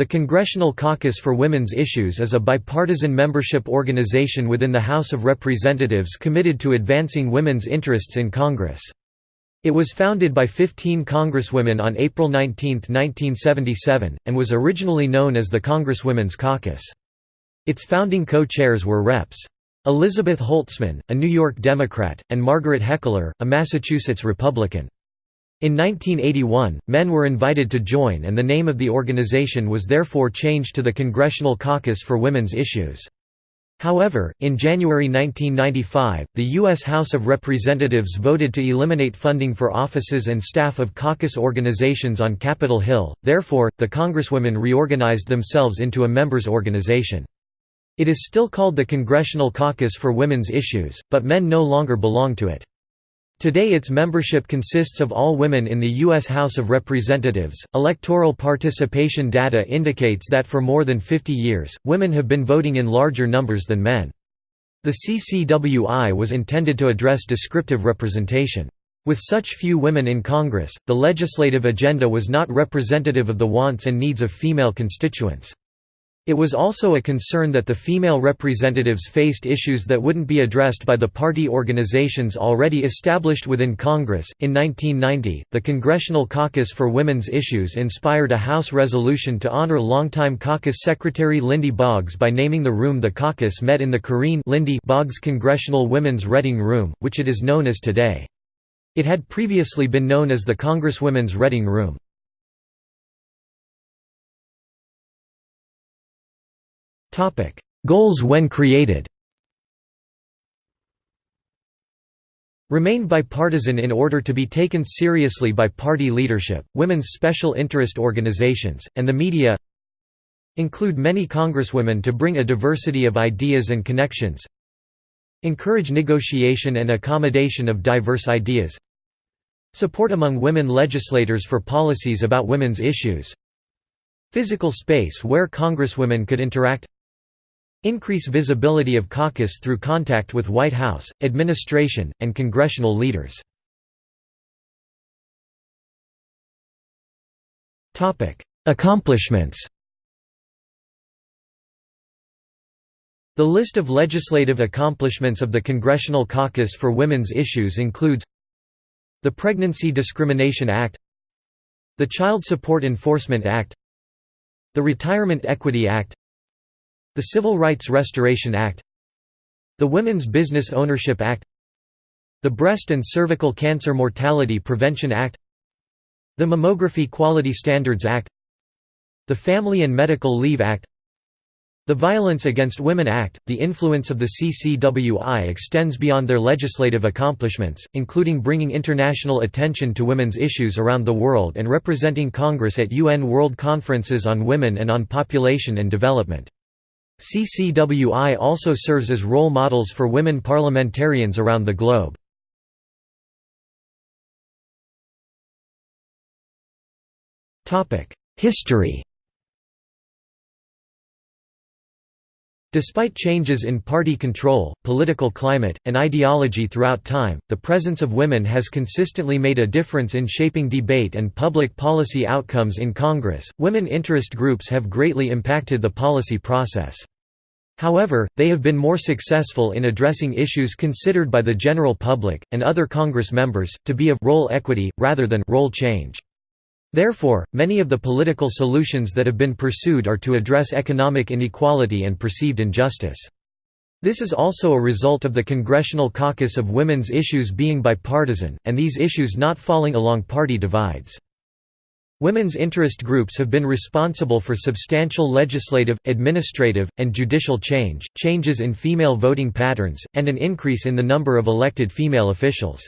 The Congressional Caucus for Women's Issues is a bipartisan membership organization within the House of Representatives committed to advancing women's interests in Congress. It was founded by 15 congresswomen on April 19, 1977, and was originally known as the Congresswomen's Caucus. Its founding co-chairs were Reps. Elizabeth Holtzman, a New York Democrat, and Margaret Heckler, a Massachusetts Republican. In 1981, men were invited to join and the name of the organization was therefore changed to the Congressional Caucus for Women's Issues. However, in January 1995, the U.S. House of Representatives voted to eliminate funding for offices and staff of caucus organizations on Capitol Hill, therefore, the Congresswomen reorganized themselves into a members' organization. It is still called the Congressional Caucus for Women's Issues, but men no longer belong to it. Today its membership consists of all women in the U.S. House of Representatives. Electoral participation data indicates that for more than 50 years, women have been voting in larger numbers than men. The CCWI was intended to address descriptive representation. With such few women in Congress, the legislative agenda was not representative of the wants and needs of female constituents. It was also a concern that the female representatives faced issues that wouldn't be addressed by the party organizations already established within Congress. In 1990, the Congressional Caucus for Women's Issues inspired a House resolution to honor longtime caucus secretary Lindy Boggs by naming the room the caucus met in the Corinne Lindy Boggs Congressional Women's Reading Room, which it is known as today. It had previously been known as the Congresswomen's Reading Room. Goals when created. Remain bipartisan in order to be taken seriously by party leadership, women's special interest organizations, and the media. Include many congresswomen to bring a diversity of ideas and connections. Encourage negotiation and accommodation of diverse ideas. Support among women legislators for policies about women's issues. Physical space where congresswomen could interact Increase visibility of caucus through contact with White House, administration, and congressional leaders. Accomplishments The list of legislative accomplishments of the Congressional Caucus for Women's Issues includes the Pregnancy Discrimination Act the Child Support Enforcement Act the Retirement Equity Act the Civil Rights Restoration Act The Women's Business Ownership Act The Breast and Cervical Cancer Mortality Prevention Act The Mammography Quality Standards Act The Family and Medical Leave Act the Violence Against Women Act, the influence of the CCWI extends beyond their legislative accomplishments, including bringing international attention to women's issues around the world and representing Congress at UN World Conferences on Women and on Population and Development. CCWI also serves as role models for women parliamentarians around the globe. History Despite changes in party control, political climate, and ideology throughout time, the presence of women has consistently made a difference in shaping debate and public policy outcomes in Congress. Women interest groups have greatly impacted the policy process. However, they have been more successful in addressing issues considered by the general public, and other Congress members, to be of role equity, rather than role change. Therefore, many of the political solutions that have been pursued are to address economic inequality and perceived injustice. This is also a result of the Congressional Caucus of Women's Issues being bipartisan, and these issues not falling along party divides. Women's interest groups have been responsible for substantial legislative, administrative, and judicial change, changes in female voting patterns, and an increase in the number of elected female officials.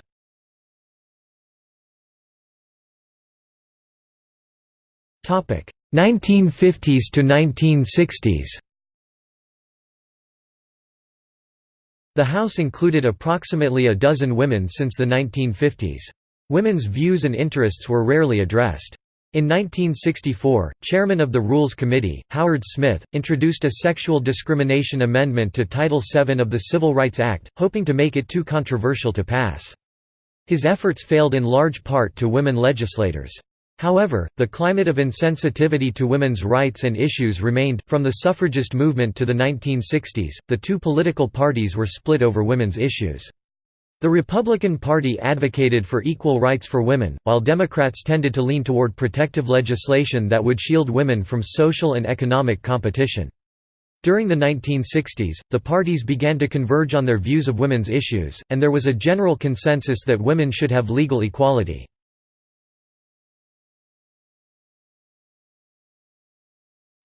1950s to 1960s. The House included approximately a dozen women since the 1950s. Women's views and interests were rarely addressed. In 1964, chairman of the Rules Committee, Howard Smith, introduced a sexual discrimination amendment to Title VII of the Civil Rights Act, hoping to make it too controversial to pass. His efforts failed in large part to women legislators. However, the climate of insensitivity to women's rights and issues remained. From the suffragist movement to the 1960s, the two political parties were split over women's issues. The Republican Party advocated for equal rights for women, while Democrats tended to lean toward protective legislation that would shield women from social and economic competition. During the 1960s, the parties began to converge on their views of women's issues, and there was a general consensus that women should have legal equality.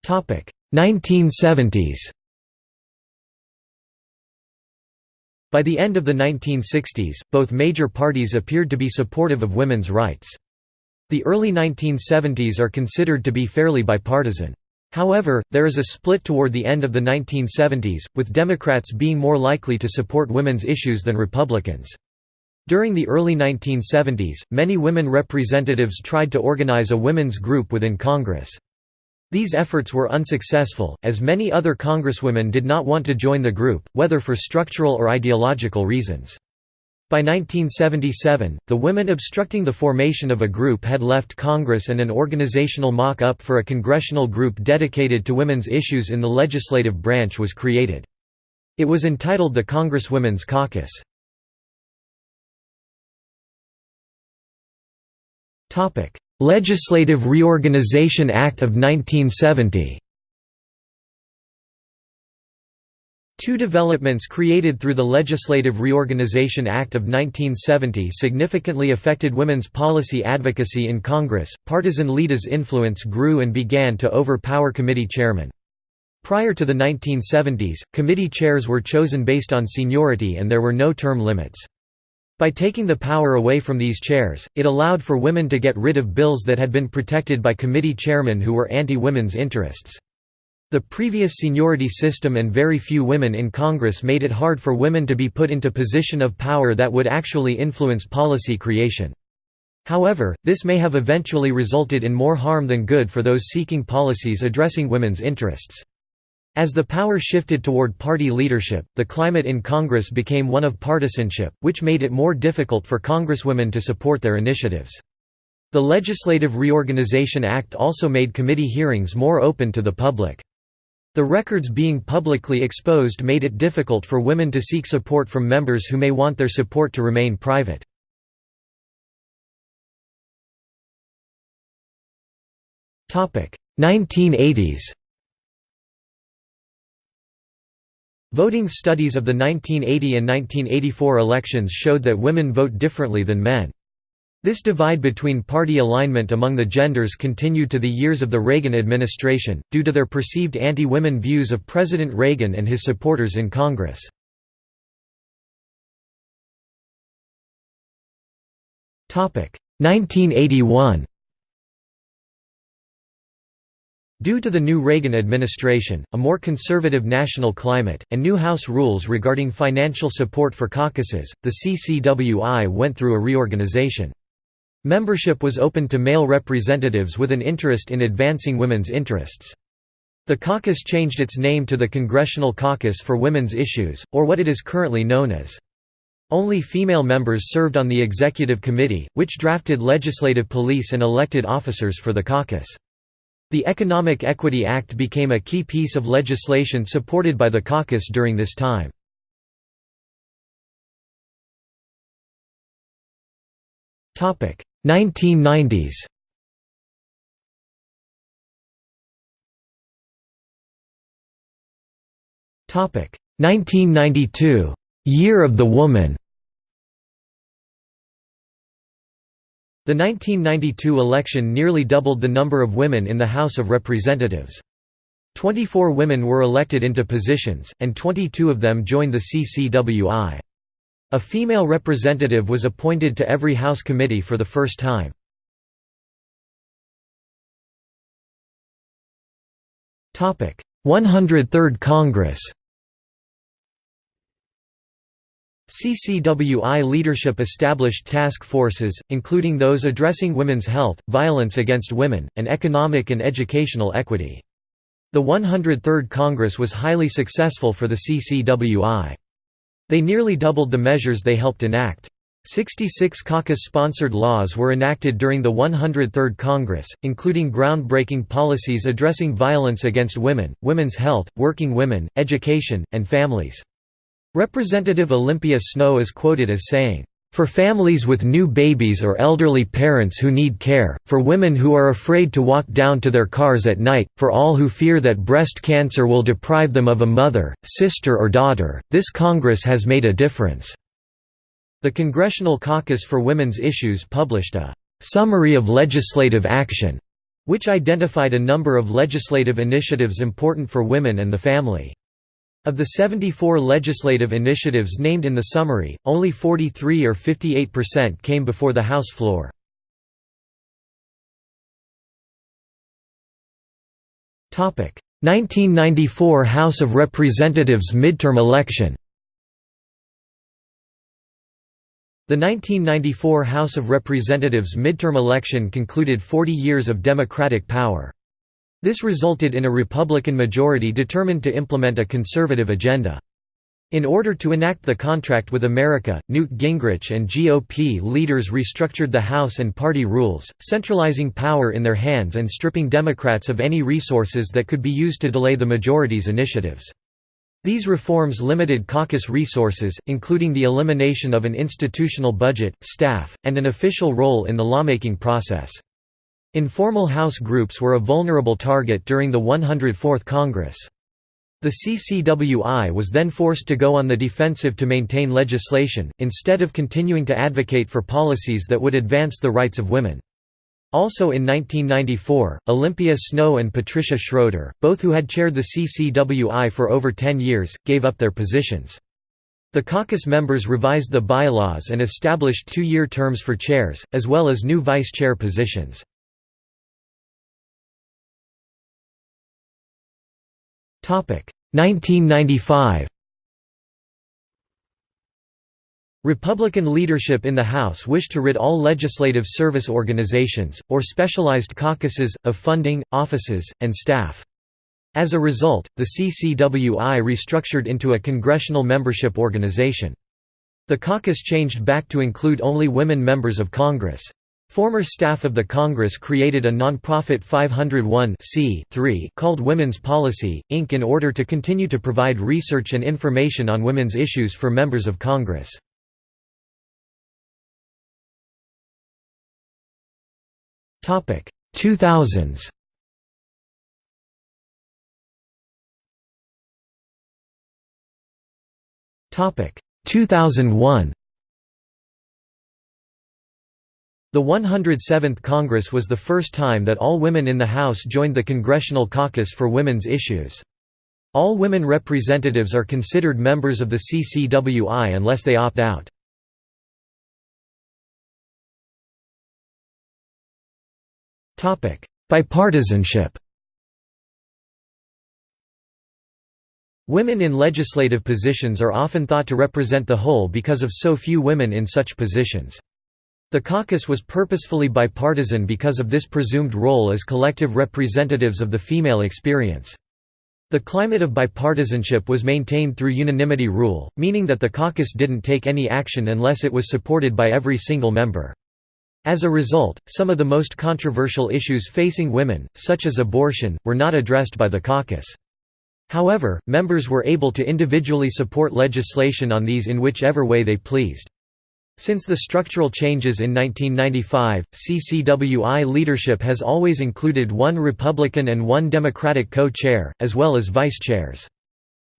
1970s By the end of the 1960s, both major parties appeared to be supportive of women's rights. The early 1970s are considered to be fairly bipartisan. However, there is a split toward the end of the 1970s, with Democrats being more likely to support women's issues than Republicans. During the early 1970s, many women representatives tried to organize a women's group within Congress. These efforts were unsuccessful, as many other congresswomen did not want to join the group, whether for structural or ideological reasons. By 1977, the women obstructing the formation of a group had left Congress and an organizational mock-up for a congressional group dedicated to women's issues in the legislative branch was created. It was entitled the Congresswomen's Caucus. Legislative Reorganization Act of 1970 Two developments created through the Legislative Reorganization Act of 1970 significantly affected women's policy advocacy in Congress. Partisan leaders' influence grew and began to overpower committee chairmen. Prior to the 1970s, committee chairs were chosen based on seniority and there were no term limits. By taking the power away from these chairs, it allowed for women to get rid of bills that had been protected by committee chairmen who were anti-women's interests. The previous seniority system and very few women in Congress made it hard for women to be put into position of power that would actually influence policy creation. However, this may have eventually resulted in more harm than good for those seeking policies addressing women's interests. As the power shifted toward party leadership, the climate in Congress became one of partisanship, which made it more difficult for congresswomen to support their initiatives. The Legislative Reorganization Act also made committee hearings more open to the public. The records being publicly exposed made it difficult for women to seek support from members who may want their support to remain private. Topic: 1980s. Voting studies of the 1980 and 1984 elections showed that women vote differently than men. This divide between party alignment among the genders continued to the years of the Reagan administration, due to their perceived anti-women views of President Reagan and his supporters in Congress. Topic 1981. Due to the new Reagan administration, a more conservative national climate, and new House rules regarding financial support for caucuses, the CCWI went through a reorganization. Membership was open to male representatives with an interest in advancing women's interests. The caucus changed its name to the Congressional Caucus for Women's Issues, or what it is currently known as. Only female members served on the executive committee, which drafted legislative police and elected officers for the caucus. The Economic Equity Act became a key piece of legislation supported by the caucus during this time. Topic 1990s. Topic 1992 Year of the Woman. The 1992 election nearly doubled the number of women in the House of Representatives. 24 women were elected into positions, and 22 of them joined the CCWI. A female representative was appointed to every House committee for the first time. Topic: 103rd Congress. CCWI leadership established task forces, including those addressing women's health, violence against women, and economic and educational equity. The 103rd Congress was highly successful for the CCWI. They nearly doubled the measures they helped enact. Sixty-six caucus-sponsored laws were enacted during the 103rd Congress, including groundbreaking policies addressing violence against women, women's health, working women, education, and families. Representative Olympia Snowe is quoted as saying, for families with new babies or elderly parents who need care, for women who are afraid to walk down to their cars at night, for all who fear that breast cancer will deprive them of a mother, sister or daughter, this Congress has made a difference." The Congressional Caucus for Women's Issues published a «Summary of Legislative Action», which identified a number of legislative initiatives important for women and the family. Of the 74 legislative initiatives named in the summary, only 43 or 58% came before the House floor. Topic: 1994 House of Representatives midterm election. The 1994 House of Representatives midterm election concluded 40 years of Democratic power. This resulted in a Republican majority determined to implement a conservative agenda. In order to enact the contract with America, Newt Gingrich and GOP leaders restructured the House and party rules, centralizing power in their hands and stripping Democrats of any resources that could be used to delay the majority's initiatives. These reforms limited caucus resources, including the elimination of an institutional budget, staff, and an official role in the lawmaking process. Informal House groups were a vulnerable target during the 104th Congress. The CCWI was then forced to go on the defensive to maintain legislation, instead of continuing to advocate for policies that would advance the rights of women. Also in 1994, Olympia Snowe and Patricia Schroeder, both who had chaired the CCWI for over 10 years, gave up their positions. The caucus members revised the bylaws and established two-year terms for chairs, as well as new vice chair positions. 1995 Republican leadership in the House wished to rid all legislative service organizations, or specialized caucuses, of funding, offices, and staff. As a result, the CCWI restructured into a congressional membership organization. The caucus changed back to include only women members of Congress. Former staff of the Congress created a nonprofit 501 called Women's Policy, Inc. in order to continue to provide research and information on women's issues for members of Congress. Topic 2000s Topic 2001 The 107th Congress was the first time that all women in the House joined the Congressional Caucus for Women's Issues. All women representatives are considered members of the CCWI unless they opt out. Bipartisanship Women in legislative positions are often thought to represent the whole because of so few women in such positions. The caucus was purposefully bipartisan because of this presumed role as collective representatives of the female experience. The climate of bipartisanship was maintained through unanimity rule, meaning that the caucus didn't take any action unless it was supported by every single member. As a result, some of the most controversial issues facing women, such as abortion, were not addressed by the caucus. However, members were able to individually support legislation on these in whichever way they pleased. Since the structural changes in 1995, CCWI leadership has always included one Republican and one Democratic co-chair, as well as vice-chairs.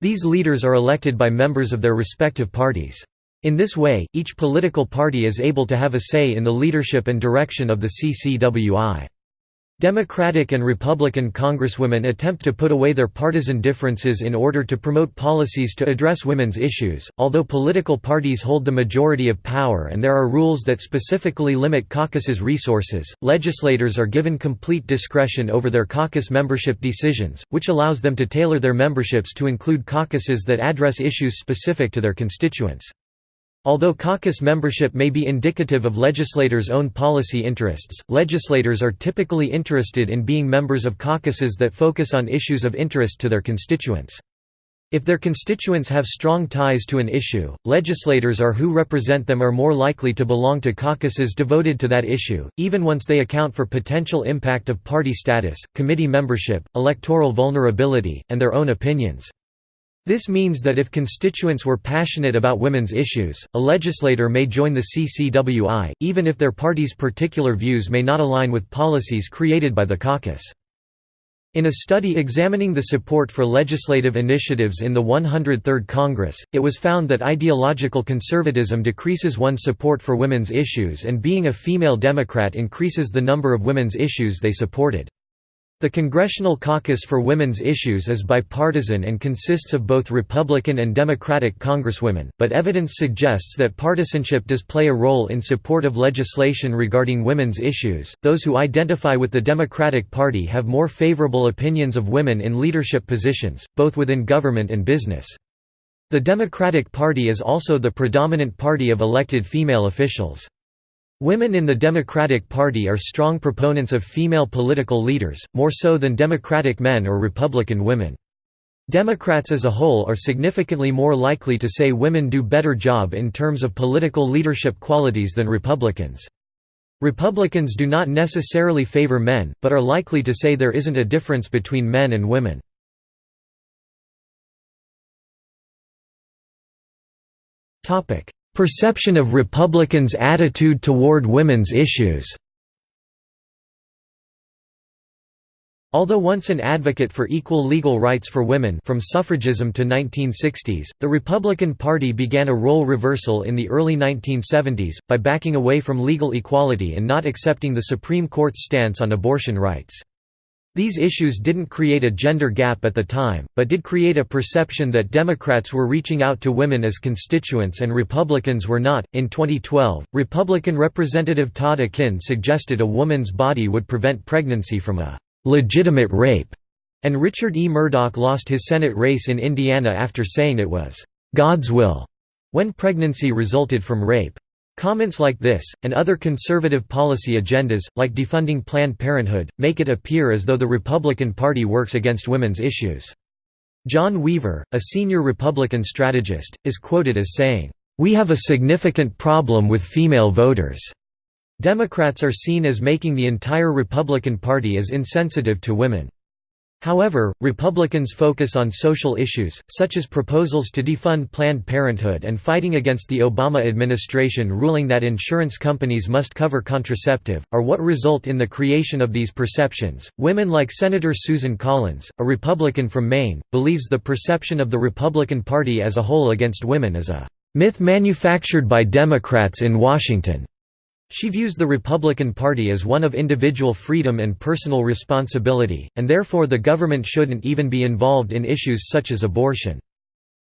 These leaders are elected by members of their respective parties. In this way, each political party is able to have a say in the leadership and direction of the CCWI. Democratic and Republican congresswomen attempt to put away their partisan differences in order to promote policies to address women's issues. Although political parties hold the majority of power and there are rules that specifically limit caucuses' resources, legislators are given complete discretion over their caucus membership decisions, which allows them to tailor their memberships to include caucuses that address issues specific to their constituents. Although caucus membership may be indicative of legislators' own policy interests, legislators are typically interested in being members of caucuses that focus on issues of interest to their constituents. If their constituents have strong ties to an issue, legislators or who represent them are more likely to belong to caucuses devoted to that issue, even once they account for potential impact of party status, committee membership, electoral vulnerability, and their own opinions. This means that if constituents were passionate about women's issues, a legislator may join the CCWI, even if their party's particular views may not align with policies created by the caucus. In a study examining the support for legislative initiatives in the 103rd Congress, it was found that ideological conservatism decreases one's support for women's issues and being a female Democrat increases the number of women's issues they supported. The Congressional Caucus for Women's Issues is bipartisan and consists of both Republican and Democratic congresswomen, but evidence suggests that partisanship does play a role in support of legislation regarding women's issues. Those who identify with the Democratic Party have more favorable opinions of women in leadership positions, both within government and business. The Democratic Party is also the predominant party of elected female officials. Women in the Democratic Party are strong proponents of female political leaders, more so than Democratic men or Republican women. Democrats as a whole are significantly more likely to say women do better job in terms of political leadership qualities than Republicans. Republicans do not necessarily favor men, but are likely to say there isn't a difference between men and women. Perception of Republicans' attitude toward women's issues Although once an advocate for equal legal rights for women from suffragism to 1960s, the Republican Party began a role reversal in the early 1970s, by backing away from legal equality and not accepting the Supreme Court's stance on abortion rights. These issues didn't create a gender gap at the time, but did create a perception that Democrats were reaching out to women as constituents and Republicans were not. In 2012, Republican Representative Todd Akin suggested a woman's body would prevent pregnancy from a legitimate rape, and Richard E. Mourdock lost his Senate race in Indiana after saying it was God's will when pregnancy resulted from rape. Comments like this, and other conservative policy agendas, like defunding Planned Parenthood, make it appear as though the Republican Party works against women's issues. John Weaver, a senior Republican strategist, is quoted as saying, "...we have a significant problem with female voters." Democrats are seen as making the entire Republican Party as insensitive to women. However, Republicans focus on social issues, such as proposals to defund Planned Parenthood and fighting against the Obama administration ruling that insurance companies must cover contraceptive, are what result in the creation of these perceptions. Women like Senator Susan Collins, a Republican from Maine, believes the perception of the Republican Party as a whole against women is a myth manufactured by Democrats in Washington. She views the Republican Party as one of individual freedom and personal responsibility, and therefore the government shouldn't even be involved in issues such as abortion.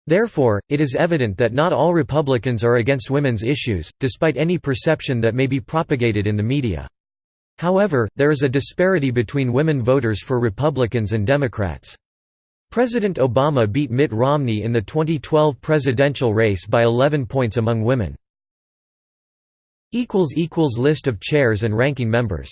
Therefore, it is evident that not all Republicans are against women's issues, despite any perception that may be propagated in the media. However, there is a disparity between women voters for Republicans and Democrats. President Obama beat Mitt Romney in the 2012 presidential race by 11 points among women. List of chairs and ranking members